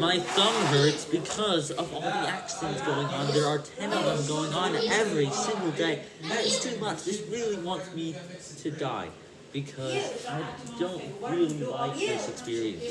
My thumb hurts because of all the accidents going on. There are 10 of them going on every single day. That is too much. This really wants me to die because I don't really like this experience.